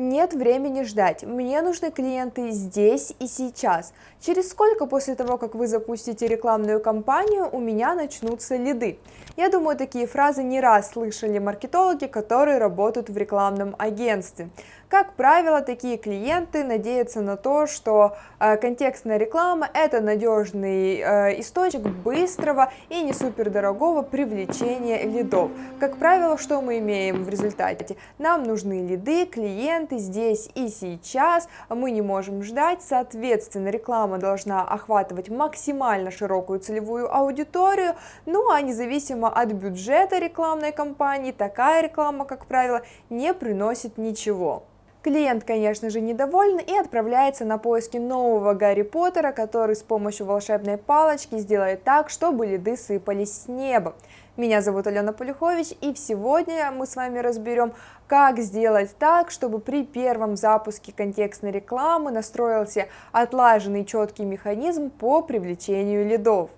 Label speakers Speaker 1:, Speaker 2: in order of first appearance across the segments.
Speaker 1: Нет времени ждать, мне нужны клиенты здесь и сейчас. Через сколько после того, как вы запустите рекламную кампанию, у меня начнутся лиды? Я думаю, такие фразы не раз слышали маркетологи, которые работают в рекламном агентстве. Как правило, такие клиенты надеются на то, что э, контекстная реклама это надежный э, источник быстрого и не супер дорогого привлечения лидов. Как правило, что мы имеем в результате? Нам нужны лиды, клиенты здесь и сейчас, мы не можем ждать, соответственно, реклама должна охватывать максимально широкую целевую аудиторию, ну а независимо от бюджета рекламной кампании, такая реклама, как правило, не приносит ничего. Клиент, конечно же, недоволен и отправляется на поиски нового Гарри Поттера, который с помощью волшебной палочки сделает так, чтобы лиды сыпались с неба. Меня зовут Алена Полюхович, и сегодня мы с вами разберем, как сделать так, чтобы при первом запуске контекстной рекламы настроился отлаженный четкий механизм по привлечению лидов.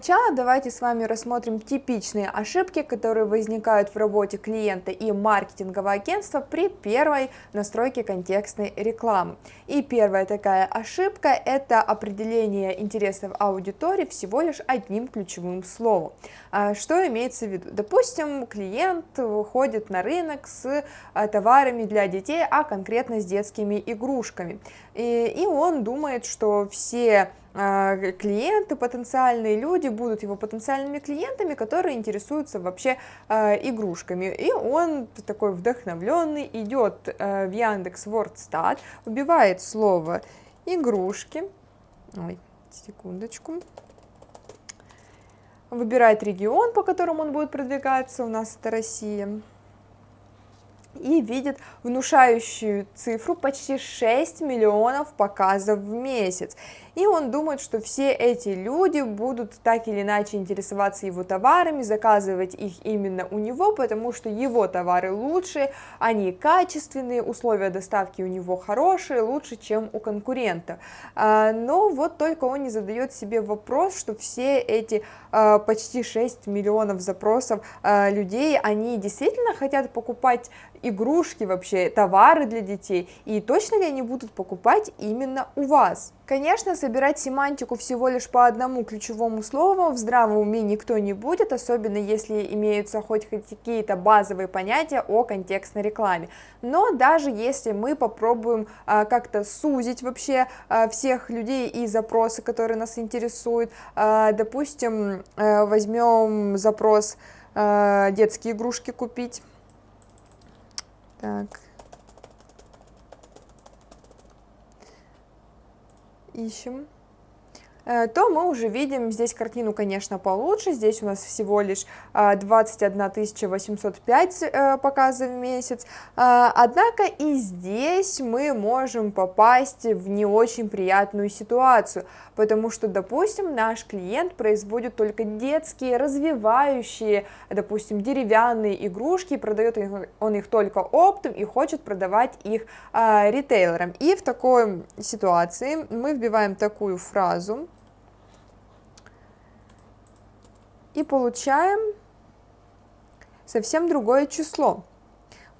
Speaker 1: Начала давайте с вами рассмотрим типичные ошибки, которые возникают в работе клиента и маркетингового агентства при первой настройке контекстной рекламы. И первая такая ошибка – это определение интересов аудитории всего лишь одним ключевым словом. А что имеется в виду? Допустим, клиент выходит на рынок с а, товарами для детей, а конкретно с детскими игрушками. И, и он думает, что все клиенты, потенциальные люди будут его потенциальными клиентами, которые интересуются вообще э, игрушками. И он такой вдохновленный идет э, в Яндекс Вордстат, вбивает слово игрушки, ой, секундочку, выбирает регион, по которому он будет продвигаться, у нас это Россия, и видит внушающую цифру почти 6 миллионов показов в месяц и он думает, что все эти люди будут так или иначе интересоваться его товарами, заказывать их именно у него, потому что его товары лучше, они качественные, условия доставки у него хорошие, лучше, чем у конкурента. А, но вот только он не задает себе вопрос, что все эти а, почти 6 миллионов запросов а, людей, они действительно хотят покупать игрушки вообще, товары для детей, и точно ли они будут покупать именно у вас? Конечно, собирать семантику всего лишь по одному ключевому слову в здравом уме никто не будет, особенно если имеются хоть какие-то базовые понятия о контекстной рекламе. Но даже если мы попробуем а, как-то сузить вообще а, всех людей и запросы, которые нас интересуют, а, допустим, возьмем запрос детские игрушки купить, так, ищем. Э, то мы уже видим здесь картину, конечно, получше. Здесь у нас всего лишь 21 э, 805 э, показов в месяц. Однако и здесь мы можем попасть в не очень приятную ситуацию, потому что, допустим, наш клиент производит только детские, развивающие, допустим, деревянные игрушки, продает он их только оптом и хочет продавать их ритейлерам. И в такой ситуации мы вбиваем такую фразу, и получаем совсем другое число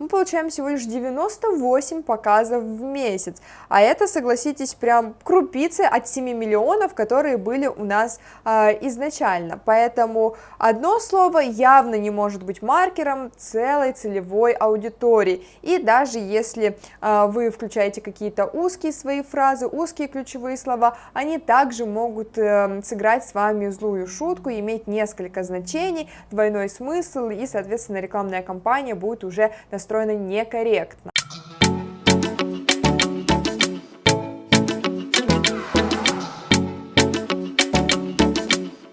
Speaker 1: мы получаем всего лишь 98 показов в месяц, а это, согласитесь, прям крупицы от 7 миллионов, которые были у нас э, изначально, поэтому одно слово явно не может быть маркером целой целевой аудитории, и даже если э, вы включаете какие-то узкие свои фразы, узкие ключевые слова, они также могут э, сыграть с вами злую шутку, иметь несколько значений, двойной смысл, и, соответственно, рекламная кампания будет уже настроена настроена некорректно.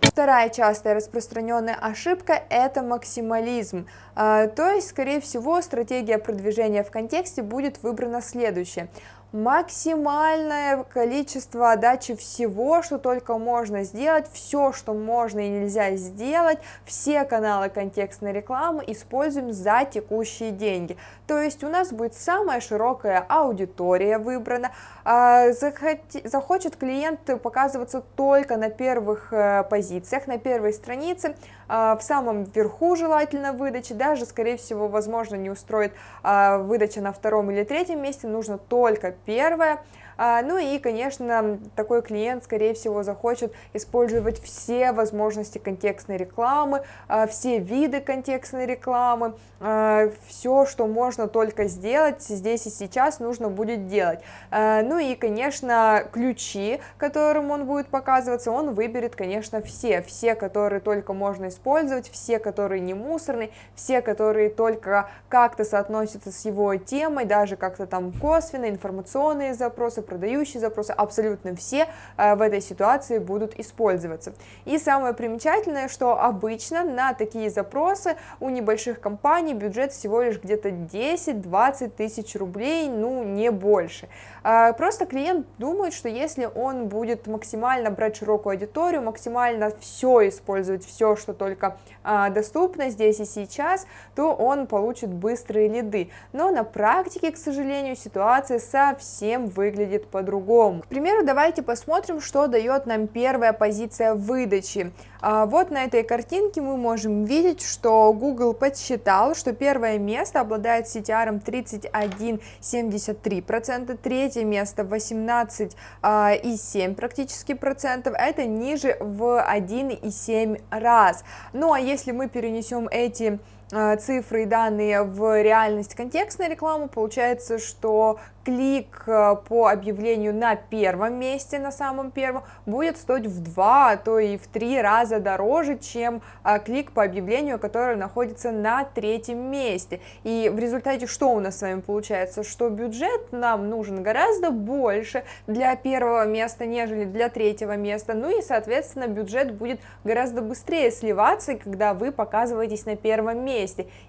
Speaker 1: Вторая частая распространенная ошибка – это максимализм. А, то есть, скорее всего, стратегия продвижения в контексте будет выбрана следующая максимальное количество отдачи всего, что только можно сделать, все, что можно и нельзя сделать, все каналы контекстной рекламы используем за текущие деньги. То есть у нас будет самая широкая аудитория выбрана, а, захочет клиент показываться только на первых э, позициях, на первой странице, в самом верху желательно выдачи, даже, скорее всего, возможно, не устроит выдача на втором или третьем месте, нужно только первое, а, ну и, конечно, такой клиент, скорее всего, захочет использовать все возможности контекстной рекламы, а, все виды контекстной рекламы, а, все, что можно только сделать здесь и сейчас, нужно будет делать. Ну и, конечно, ключи, которым он будет показываться, он выберет, конечно, все, все, которые только можно использовать, все, которые не мусорные, все, которые только как-то соотносятся с его темой, даже как-то там косвенно, информационные запросы, продающие запросы, абсолютно все э, в этой ситуации будут использоваться. И самое примечательное, что обычно на такие запросы у небольших компаний бюджет всего лишь где-то 10-20 тысяч рублей, ну не больше. Э, просто клиент думает, что если он будет максимально брать широкую аудиторию, максимально все использовать, все, что только э, доступно здесь и сейчас, то он получит быстрые лиды. Но на практике, к сожалению, ситуация совсем выглядит по-другому. К примеру, давайте посмотрим, что дает нам первая позиция выдачи. А, вот на этой картинке мы можем видеть, что Google подсчитал, что первое место обладает CTR 31,73%, третье место 18,7% а, практически процентов, это ниже в 1,7 раз. Ну а если мы перенесем эти цифры и данные в реальность контекстной рекламы, получается, что клик э, по объявлению на первом месте, на самом первом, будет стоить в два, а то и в три раза дороже, чем а, клик по объявлению, которое находится на третьем месте. И в результате что у нас с вами получается? Что бюджет нам нужен гораздо больше для первого места, нежели для третьего места, ну и, соответственно, бюджет будет гораздо быстрее сливаться, когда вы показываетесь на первом месте.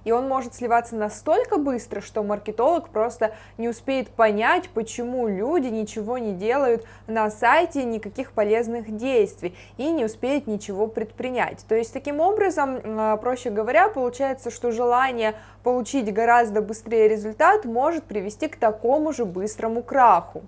Speaker 1: И он может сливаться настолько быстро, что маркетолог просто не успеет понять, почему люди ничего не делают на сайте, никаких полезных действий и не успеют ничего предпринять. То есть таким образом, а, проще говоря, получается, что желание получить гораздо быстрее результат может привести к такому же быстрому краху.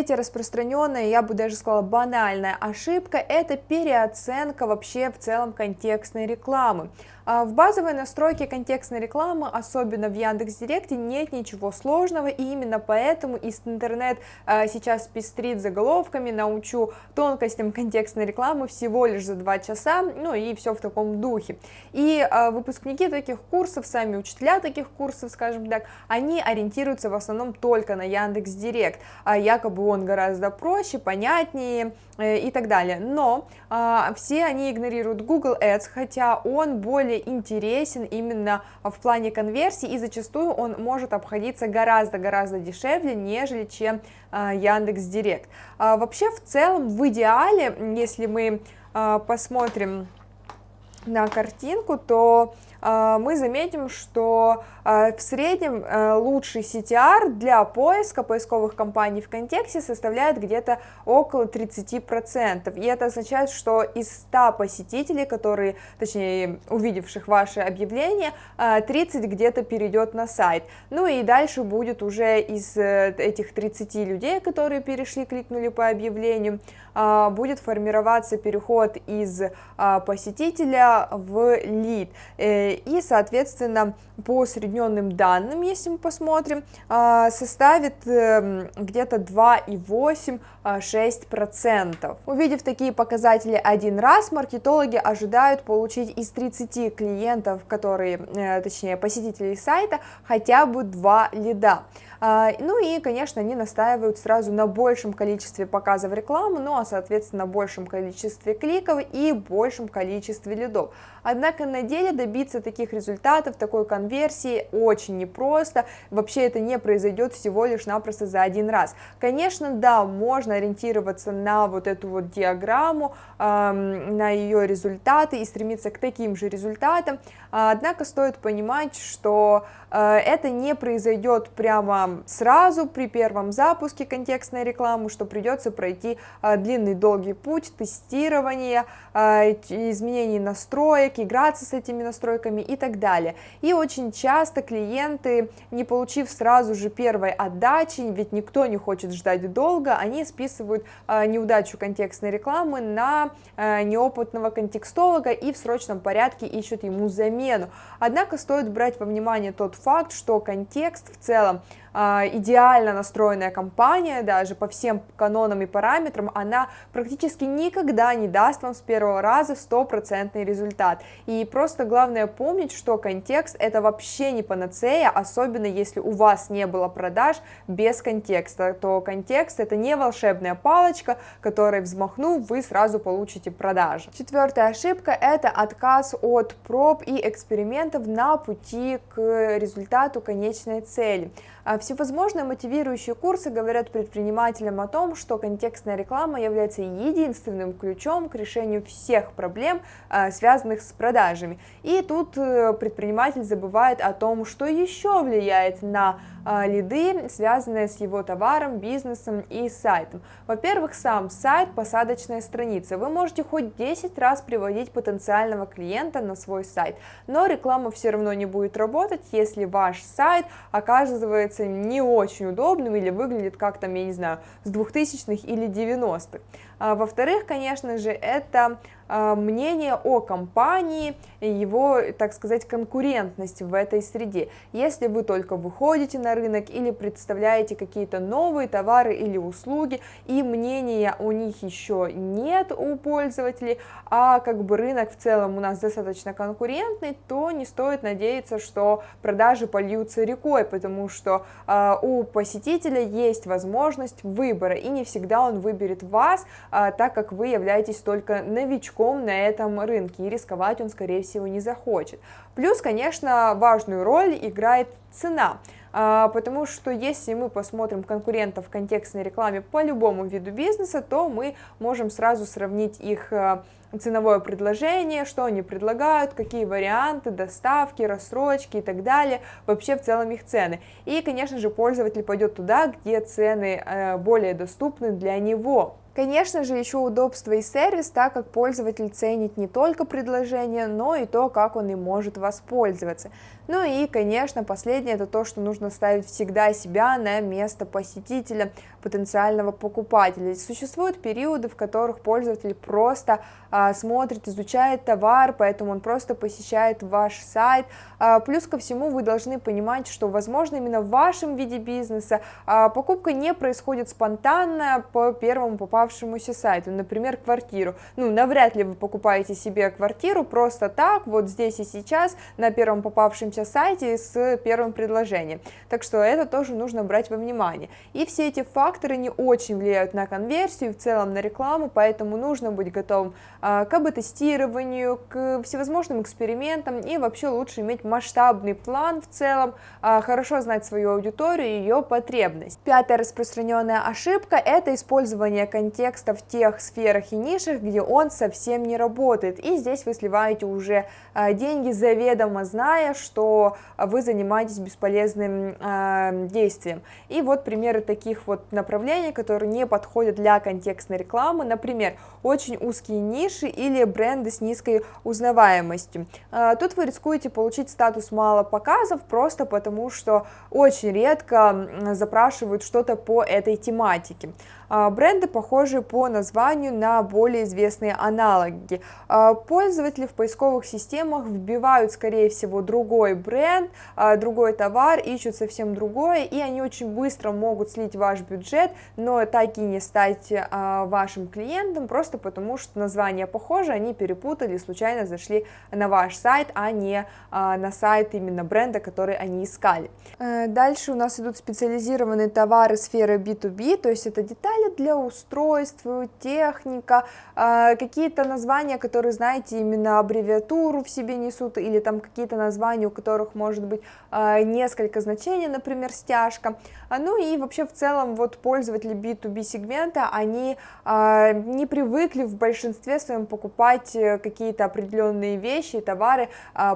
Speaker 1: Третья распространенная, я бы даже сказала банальная ошибка, это переоценка вообще в целом контекстной рекламы. А в базовой настройке контекстной рекламы, особенно в Яндекс.Директе, нет ничего сложного, и именно поэтому интернет а, сейчас пестрит заголовками «Научу тонкостям контекстной рекламы всего лишь за два часа», ну и все в таком духе. И а, выпускники таких курсов, сами учителя таких курсов, скажем так, они ориентируются в основном только на Яндекс.Директ, якобы он гораздо проще, понятнее э, и так далее. Но все они игнорируют Google Ads, хотя он более интересен именно в плане конверсии, и зачастую он может обходиться гораздо-гораздо дешевле, нежели чем а, Яндекс Директ. А, вообще, в целом, в идеале, если мы а, посмотрим на картинку, то мы заметим, что а, в среднем э, лучший CTR для поиска поисковых компаний в контексте составляет где-то около 30%. И это означает, что из 100 посетителей, которые, точнее, увидевших ваше объявление, 30 где-то перейдет на сайт. Ну и дальше будет уже из э, этих 30 людей, которые перешли, кликнули по объявлению, будет формироваться переход из а, посетителя в лид. Э, и, соответственно, по усредненным данным, если мы посмотрим, а, составит эм, где-то 2,8-6%. Увидев такие показатели один раз, маркетологи ожидают получить из 30 клиентов, которые, э, точнее посетителей сайта, хотя бы 2 лида. А, ну и, конечно, они настаивают сразу на большем количестве показов рекламы, ну а, соответственно, большем количестве кликов и большем количестве лидов. Однако на деле добиться таких результатов, такой конверсии очень непросто, вообще это не произойдет всего лишь напросто за один раз. Конечно, да, можно ориентироваться на вот эту вот диаграмму, на ее результаты и стремиться к таким же результатам, однако стоит понимать, что э, это не произойдет прямо сразу при первом запуске контекстной рекламы, что придется пройти а, длинный долгий путь тестирования, а, изменений настроек, играться с этими настройками, и так далее. И очень часто клиенты, не получив сразу же первой отдачи, ведь никто не хочет ждать долго, они списывают э, неудачу контекстной рекламы на неопытного контекстолога и в срочном порядке ищут ему замену. Однако стоит брать во внимание тот факт, что контекст в целом а, идеально настроенная компания, даже по всем канонам и параметрам, она практически никогда не даст вам с первого раза стопроцентный результат. И просто главное помнить, что контекст это вообще не панацея, особенно если у вас не было продаж без контекста, то контекст это не волшебная палочка, которой взмахнув, вы сразу получите продажи. Четвертая ошибка это отказ от проб и экспериментов на пути к результату конечной цели. Всевозможные мотивирующие курсы говорят предпринимателям о том, что контекстная реклама является единственным ключом к решению всех проблем, а, связанных с продажами. И тут э, предприниматель забывает о том, что еще влияет на а, лиды, связанные с его товаром, бизнесом и сайтом. Во-первых, сам сайт, посадочная страница. Вы можете хоть 10 раз приводить потенциального клиента на свой сайт, но реклама все равно не будет работать, если ваш сайт оказывается не очень удобным или выглядит как там, я не знаю, с 2000-х или 90-х. А, во-вторых, конечно же, это мнение о компании, его, так сказать, конкурентность в этой среде. Если вы только выходите на рынок или представляете какие-то новые товары или услуги, и мнения у них еще нет у пользователей, а как бы рынок в целом у нас достаточно конкурентный, то не стоит надеяться, что продажи польются рекой, потому что э, у посетителя есть возможность выбора, и не всегда он выберет вас, а, так как вы являетесь только новичком на этом рынке, и рисковать он, скорее всего, не захочет. Плюс, конечно, важную роль играет цена, а, потому что если мы посмотрим конкурентов в контекстной рекламе по любому виду бизнеса, то мы можем сразу сравнить их а, ценовое предложение, что они предлагают, какие варианты, доставки, рассрочки и так далее, вообще в целом их цены. И, конечно же, пользователь пойдет туда, где цены э, более доступны для него. Конечно же, еще удобство и сервис, так как пользователь ценит не только предложение, но и то, как он им может воспользоваться. Ну и, конечно, последнее это то, что нужно ставить всегда себя на место посетителя, потенциального покупателя. Существуют периоды, в которых пользователь просто а, смотрит, изучает товар, поэтому он просто посещает ваш сайт. А, плюс ко всему вы должны понимать, что, возможно, именно в вашем виде бизнеса а, покупка не происходит спонтанно по первому попавшемуся сайту, например, квартиру. Ну, навряд ли вы покупаете себе квартиру просто так, вот здесь и сейчас, на первом попавшемся находимся сайте с первым предложением. Так что это тоже нужно брать во внимание. И все эти факторы не очень влияют на конверсию, в целом на рекламу, поэтому нужно быть готовым а, к АБ-тестированию, к всевозможным экспериментам и вообще лучше иметь масштабный план в целом, а, хорошо знать свою аудиторию и ее потребность. Пятая распространенная ошибка – это использование контекста в тех сферах и нишах, где он совсем не работает. И здесь вы сливаете уже а, деньги заведомо, зная, что вы занимаетесь бесполезным э, действием. И вот примеры таких вот направлений, которые не подходят для контекстной рекламы, например, очень узкие ниши или бренды с низкой узнаваемостью. Э, тут вы рискуете получить статус мало показов просто потому, что очень редко запрашивают что-то по этой тематике. А, бренды похожи по названию на более известные аналоги. А, пользователи в поисковых системах вбивают, скорее всего, другой бренд, а, другой товар, ищут совсем другое, и они очень быстро могут слить ваш бюджет, но так и не стать вашим клиентом, просто потому что название похоже, они перепутали, случайно зашли на ваш сайт, а не на сайт именно бренда, который они искали. Э, дальше у нас идут специализированные товары сферы B2B, то есть это детали, для устройств, техника, а, какие-то названия, которые, знаете, именно аббревиатуру в себе несут, или там какие-то названия, у которых может быть а, несколько значений, например, стяжка. А, ну и вообще в целом вот пользователи B2B сегмента, они не привыкли в большинстве своем покупать э, какие-то определенные вещи, товары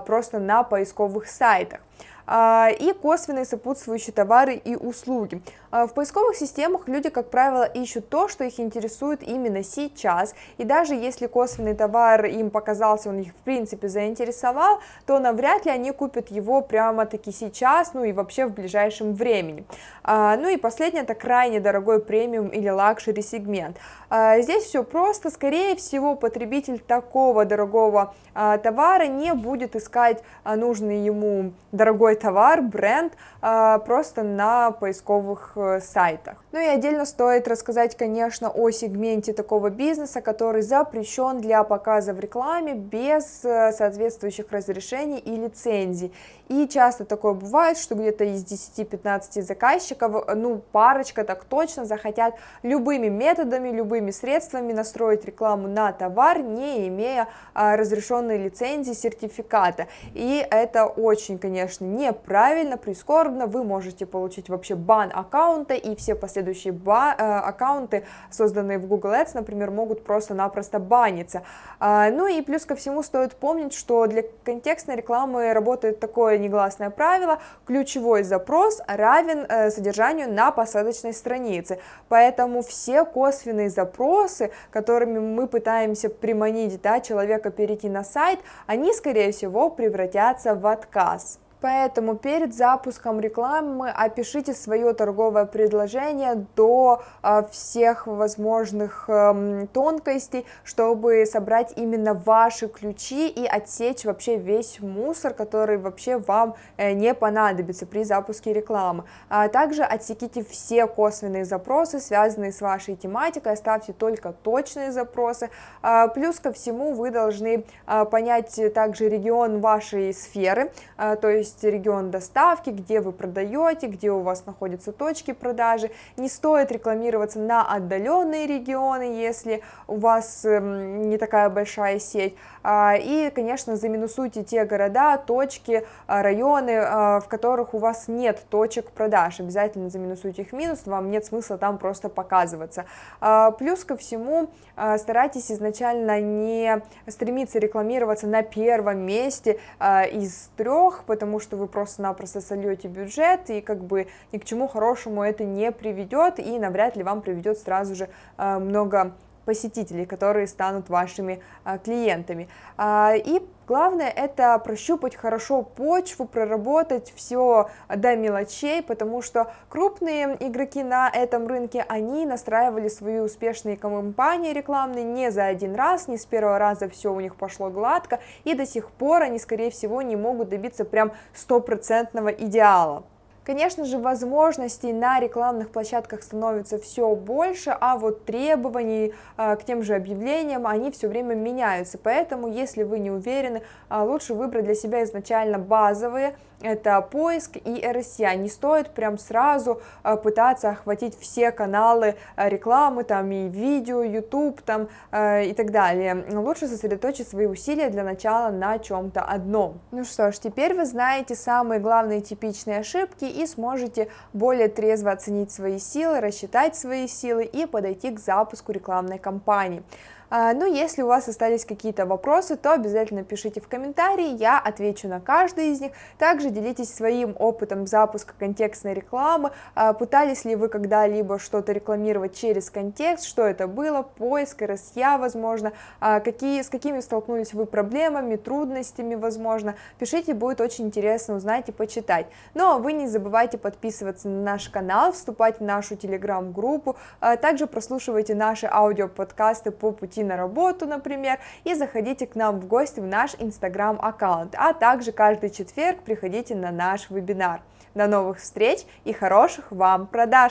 Speaker 1: просто на поисковых сайтах. И косвенные сопутствующие товары и услуги. В поисковых системах люди, как правило, ищут то, что их интересует именно сейчас, и даже если косвенный товар им показался, он их в принципе заинтересовал, то навряд ли они купят его прямо-таки сейчас, ну и вообще в ближайшем времени. Ну и последнее, это крайне дорогой премиум или luxury сегмент. Здесь все просто, скорее всего, потребитель такого дорогого товара не будет искать нужный ему дорогой товар, бренд, просто на поисковых э, сайтах. Ну и отдельно стоит рассказать, конечно, о сегменте такого бизнеса, который запрещен для показа в рекламе без э, соответствующих разрешений и лицензий. И часто такое бывает, что где-то из 10-15 заказчиков, ну, парочка так точно захотят любыми методами, любыми средствами настроить рекламу на товар, не имея а, разрешенной лицензии, сертификата. И это очень, конечно, неправильно, прискорбно. Вы можете получить вообще бан аккаунта, и все последующие ба э, аккаунты, созданные в Google Ads, например, могут просто-напросто баниться. А, ну и плюс ко всему стоит помнить, что для контекстной рекламы работает такое такое негласное правило, ключевой запрос равен э, содержанию на посадочной странице. Поэтому все косвенные запросы, которыми мы пытаемся приманить да, человека перейти на сайт, они, скорее всего, превратятся в отказ. Поэтому перед запуском рекламы опишите свое торговое предложение до а, всех возможных а, тонкостей, чтобы собрать именно ваши ключи и отсечь вообще весь мусор, который вообще вам э, не понадобится при запуске рекламы. А также отсеките все косвенные запросы, связанные с вашей тематикой, оставьте только точные запросы. А, плюс ко всему вы должны а, понять также регион вашей сферы, то есть есть регион доставки, где вы продаете, где у вас находятся точки продажи. Не стоит рекламироваться на отдаленные регионы, если у вас эм, не такая большая сеть. А, и, конечно, заминусуйте те города, точки, а, районы, а, в которых у вас нет точек продаж. Обязательно заминусуйте их минус, вам нет смысла там просто показываться. Плюс ко всему, старайтесь изначально не стремиться рекламироваться на первом месте из трех, потому что вы просто-напросто сольете бюджет, и как бы ни к чему хорошему это не приведет, и навряд ли вам приведет сразу же много посетителей, которые станут вашими а, клиентами. А, и главное это прощупать хорошо почву, проработать все до мелочей, потому что крупные игроки на этом рынке, они настраивали свои успешные кампании рекламные не за один раз, не с первого раза все у них пошло гладко, и до сих пор они, скорее всего, не могут добиться прям стопроцентного идеала. Конечно же, возможностей на рекламных площадках становится все больше, а вот требований э, к тем же объявлениям, они все время меняются. Поэтому, если вы не уверены, э, лучше выбрать для себя изначально базовые, это поиск и RSA. Не стоит прям сразу э, пытаться охватить все каналы рекламы, там и видео, YouTube там и так далее. Лучше сосредоточить свои усилия для начала на чем-то одном. Ну что ж, теперь вы знаете самые главные типичные ошибки и сможете более трезво оценить свои силы, рассчитать свои силы и подойти к запуску рекламной кампании. А, ну, если у вас остались какие-то вопросы, то обязательно пишите в комментарии, я отвечу на каждый из них. Также делитесь своим опытом запуска контекстной рекламы, а, пытались ли вы когда-либо что-то рекламировать через контекст, что это было, поиск, RSA, возможно, а, какие, с какими столкнулись вы проблемами, трудностями, возможно. Пишите, будет очень интересно узнать и почитать. Но вы не забывайте подписываться на наш канал, вступать в нашу телеграм-группу, также прослушивайте наши аудиоподкасты по пути на работу, например, и заходите к нам в гости в наш инстаграм-аккаунт, а также каждый четверг приходите на наш вебинар. До новых встреч и хороших вам продаж!